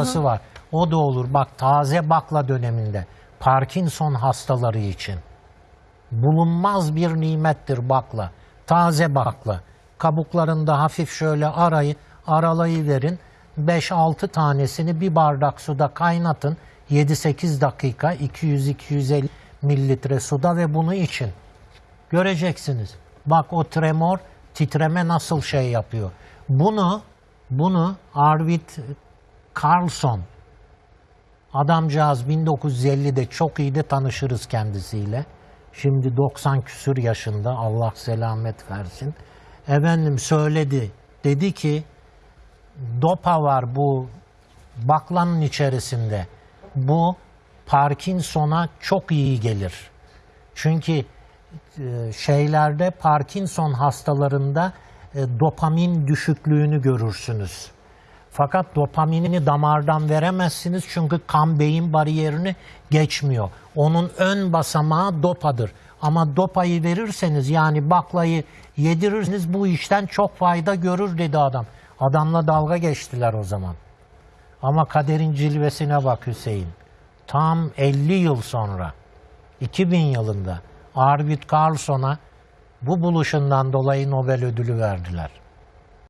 baklası var. O da olur. Bak taze bakla döneminde Parkinson hastaları için bulunmaz bir nimettir bakla. Taze bakla. Kabuklarında hafif şöyle arayı aralayı verin. 5-6 tanesini bir bardak suda kaynatın. 7-8 dakika 200-250 mililitre suda ve bunu için. Göreceksiniz. Bak o tremor, titreme nasıl şey yapıyor. Bunu, bunu Arvid Carlson, adamcağız 1950'de çok iyi de tanışırız kendisiyle. Şimdi 90 küsür yaşında Allah selamet versin. Efendim söyledi. Dedi ki dopa var bu baklanın içerisinde. Bu Parkinson'a çok iyi gelir. Çünkü e, şeylerde Parkinson hastalarında e, dopamin düşüklüğünü görürsünüz. Fakat dopaminini damardan veremezsiniz çünkü kan beyin bariyerini geçmiyor. Onun ön basamağı dopadır. Ama dopayı verirseniz yani baklayı yedirirseniz bu işten çok fayda görür dedi adam. Adamla dalga geçtiler o zaman. Ama kaderin cilvesine bak Hüseyin. Tam 50 yıl sonra 2000 yılında Arvid Carlson'a bu buluşundan dolayı Nobel ödülü verdiler.